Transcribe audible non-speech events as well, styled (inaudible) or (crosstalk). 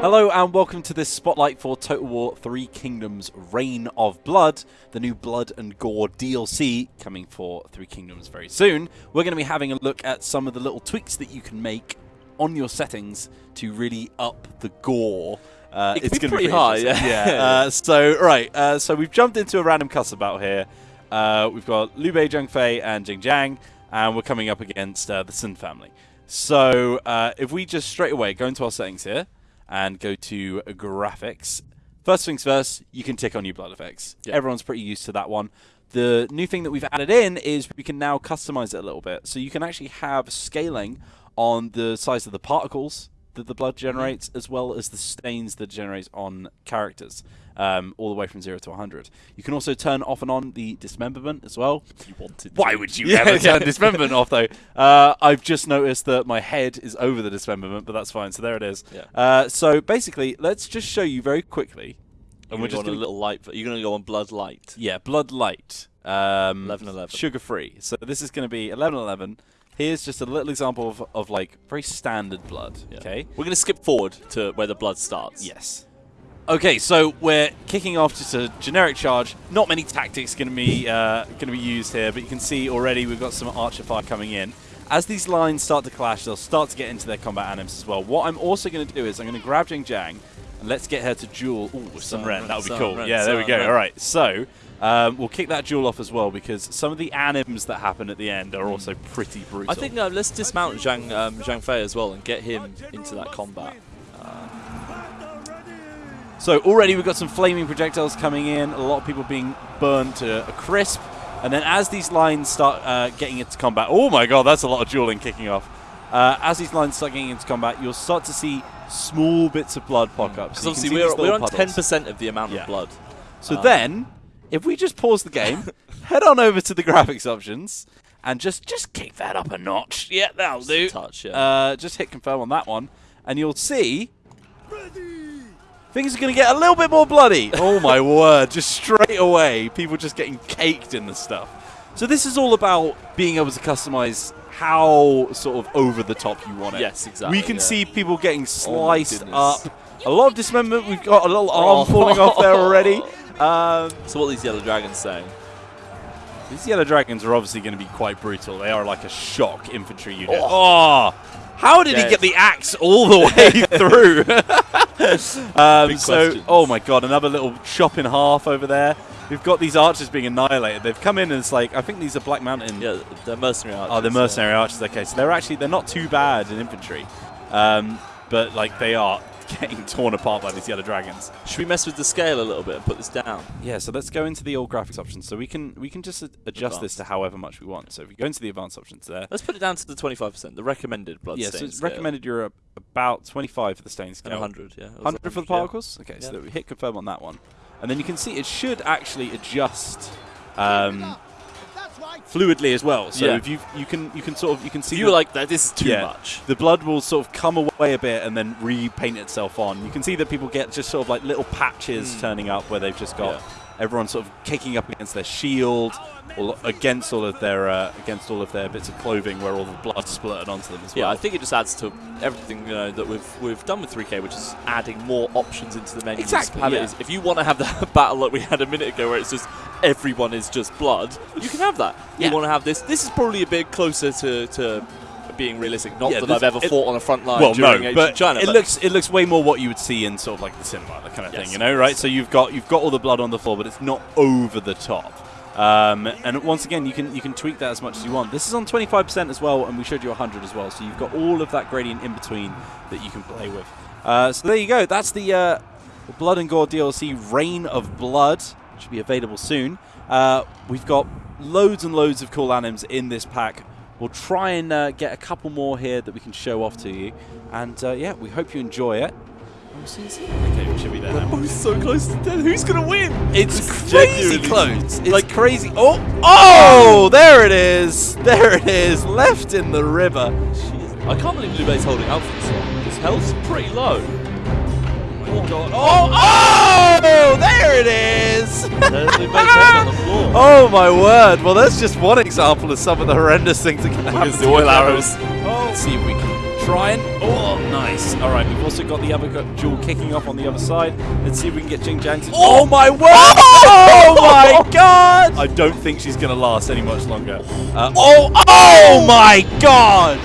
Hello and welcome to this spotlight for Total War 3 Kingdoms Reign of Blood, the new Blood and Gore DLC coming for Three Kingdoms very soon. We're going to be having a look at some of the little tweaks that you can make on your settings to really up the gore. Uh, It it's gonna be pretty high, interesting. yeah. Uh, so, right, uh, so we've jumped into a random cuss about here. Uh, we've got Liu Bei, Zhang Fei, and Jing Jiang, and we're coming up against uh, the Sun family. So, uh, if we just straight away go into our settings here and go to graphics, first things first, you can tick on your blood effects. Yeah. Everyone's pretty used to that one. The new thing that we've added in is we can now customize it a little bit. So you can actually have scaling on the size of the particles that the blood generates, as well as the stains that it generates on characters, um, all the way from 0 to 100. You can also turn off and on the dismemberment as well. You wanted. Why would you (laughs) Yeah, ever yeah. turn dismemberment off, though? Uh, I've just noticed that my head is over the dismemberment, but that's fine. So there it is. Yeah. Uh, so basically, let's just show you very quickly. And we're we're just gonna- a little light. You're going to go on blood light. Yeah, blood light. Um, 11-11. Sugar free. So this is going to be 1111. Here's just a little example of, of like very standard blood. Yeah. Okay. We're going to skip forward to where the blood starts. Yes. Okay, so we're kicking off just a generic charge. Not many tactics going to be uh, going to be used here, but you can see already we've got some archer fire coming in. As these lines start to clash, they'll start to get into their combat anims as well. What I'm also going to do is I'm going to grab Jing Jiang and let's get her to duel. Ooh, Sun Sun Ren. That would be cool. Ren, yeah, there we go. Ren. All right, so um, we'll kick that duel off as well because some of the anims that happen at the end are also pretty brutal. I think uh, let's dismount Zhang um, Zhang Fei as well and get him into that combat. So already we've got some flaming projectiles coming in, a lot of people being burned to a crisp. And then as these lines start uh, getting into combat, oh my god, that's a lot of dueling kicking off. Uh, as these lines start getting into combat, you'll start to see small bits of blood pop up. Because So obviously we're, we're on 10% of the amount Yeah. of blood. So Um, then, if we just pause the game, (laughs) head on over to the graphics options, and just just kick that up a notch. Yeah, that'll Just do. touch, yeah. Uh, just hit confirm on that one, and you'll see things are going to get a little bit more bloody. (laughs) oh my word! Just straight away, people just getting caked in the stuff. So this is all about being able to customize how sort of over the top you want it. Yes, exactly, We can yeah. see people getting sliced goodness. up. A lot of dismemberment. We've got a little arm Oh. falling off there already. (laughs) Um, So what are these yellow dragons saying? these yellow dragons are obviously going to be quite brutal. They are like a shock infantry unit. Oh, how did he get the axe all the way (laughs) through? um, so, questions. oh my god, another little chop in half over there. We've got these archers being annihilated. They've come in and it's like I think these are Black Mountain. Yeah, they're mercenary archers. Oh, the mercenary archers. Okay, so they're actually they're not too bad in infantry, um, but like they are getting torn apart by these yellow dragons. Should we mess with the scale a little bit and put this down? Yeah, so let's go into the old graphics options. So we can we can just a- adjust this to however much we want. So if we go into the advanced options there, Let's put it down to the 25%, the recommended blood yeah, so stain it's scale. recommended you're about 25 for the stain And 100, yeah. It was 100 for the 100, yeah. particles. Okay, so Yeah. that we hit confirm on that one, and then you can see it should actually adjust um, fluidly as well. So Yeah. if you you can you can sort of you can see you the- like that, this is too Yeah. much. the blood will sort of come away a bit and then repaint itself on. You can see that people get just sort of like little patches Mm. turning up where they've just got Yeah. Everyone sort of kicking up against their shield or against all of their uh, against all of their bits of clothing where all the blood splurted onto them as well. Yeah, I think it just adds to everything you know that we've we've done with 3K, which is adding more options into the menu. Exactly, yeah. is- if you want to have (laughs) that battle like we had a minute ago, where it's just everyone is just blood, you can have that. Yeah. You want to have this. This is probably a bit closer to, to being realistic. Not Yeah, that I've ever it- fought on a front line well, during no, but China. it but looks it looks way more what you would see in sort of like the cinema, that kind of Yes, thing, you know, right? So you've got you've got all the blood on the floor, but it's not over the top. Um, and once again, you can you can tweak that as much as you want. This is on 25% as well, and we showed you 100 as well. So you've got all of that gradient in between that you can play with. Uh, so there you go. That's the uh, Blood and Gore DLC, Reign of Blood. Should be available soon. Uh, we've got loads and loads of cool anims in this pack. We'll try and uh, get a couple more here that we can show off to you. And uh, yeah, we hope you enjoy it. Okay, we should be there now. we're so close to death. Who's gonna win? It's It's crazy genuinely- close. It's like crazy. Oh, oh, there it is. There it is. Left in the river. Jeez. I can't believe Liu Bei's holding out for this one. His health's pretty low. Oh, God. Oh, oh, there it is. There's Liu Bei's head on the (laughs) floor. oh, my word. Well, that's just one example of some of the horrendous things that can happen. Here's the oil arrows. generals. Let's see if we can trying. Oh, nice. All right, we've also got the other jewel kicking off on the other side. Let's see if we can get Jing Jiang to. Oh, my word! Oh, my god! I don't think she's going to last any much longer. Uh, oh, oh my god!